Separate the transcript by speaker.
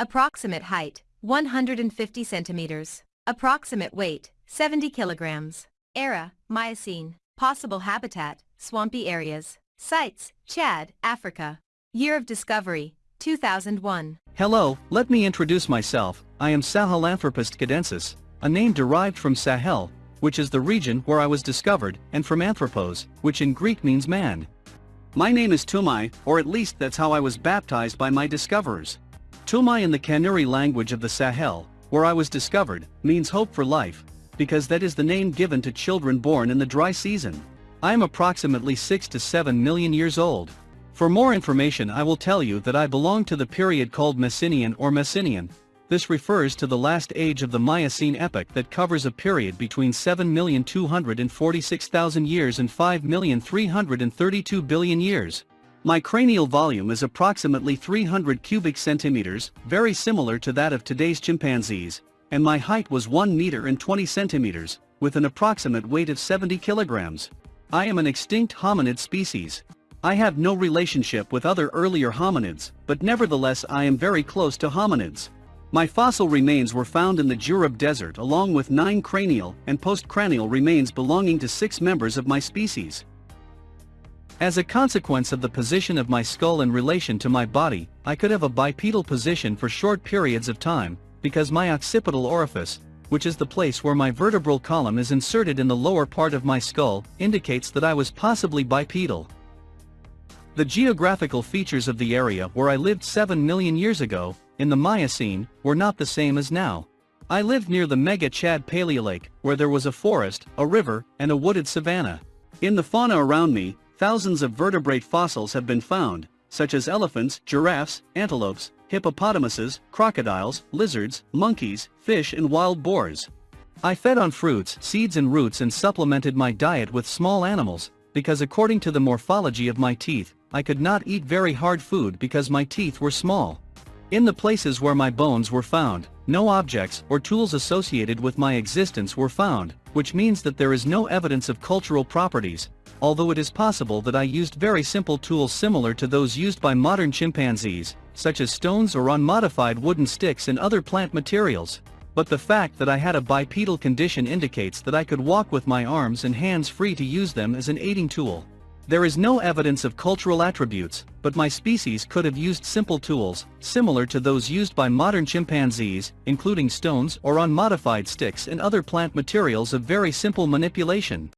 Speaker 1: Approximate height, 150 centimeters. Approximate weight, 70 kilograms. Era, Miocene. Possible habitat, swampy areas. Sites, Chad, Africa. Year of discovery, 2001.
Speaker 2: Hello, let me introduce myself, I am Sahelanthropus tchadensis, a name derived from Sahel, which is the region where I was discovered, and from anthropos, which in Greek means man. My name is Toumaï, or at least that's how I was baptized by my discoverers. Toumaï in the Kanuri language of the Sahel, where I was discovered, means hope for life, because that is the name given to children born in the dry season. I am approximately 6 to 7 million years old. For more information I will tell you that I belong to the period called Messinian or Messinian. This refers to the last age of the Miocene epoch that covers a period between 7,246,000 years and 5,332 billion years. My cranial volume is approximately 300 cubic centimeters, very similar to that of today's chimpanzees, and my height was 1 meter and 20 centimeters, with an approximate weight of 70 kilograms. I am an extinct hominid species. I have no relationship with other earlier hominids, but nevertheless I am very close to hominids. My fossil remains were found in the Djurab Desert along with nine cranial and postcranial remains belonging to six members of my species. As a consequence of the position of my skull in relation to my body, I could have a bipedal position for short periods of time, because my occipital orifice, which is the place where my vertebral column is inserted in the lower part of my skull, indicates that I was possibly bipedal. The geographical features of the area where I lived 7 million years ago, in the Miocene, were not the same as now. I lived near the Mega Chad Paleolake, where there was a forest, a river, and a wooded savanna. In the fauna around me, Thousands of vertebrate fossils have been found, such as elephants, giraffes, antelopes, hippopotamuses, crocodiles, lizards, monkeys, fish and wild boars. I fed on fruits, seeds and roots and supplemented my diet with small animals, because according to the morphology of my teeth, I could not eat very hard food because my teeth were small. In the places where my bones were found, no objects or tools associated with my existence were found, which means that there is no evidence of cultural properties, although it is possible that I used very simple tools similar to those used by modern chimpanzees, such as stones or unmodified wooden sticks and other plant materials. But the fact that I had a bipedal condition indicates that I could walk with my arms and hands free to use them as an aiding tool. There is no evidence of cultural attributes, but my species could have used simple tools, similar to those used by modern chimpanzees, including stones or unmodified sticks and other plant materials of very simple manipulation.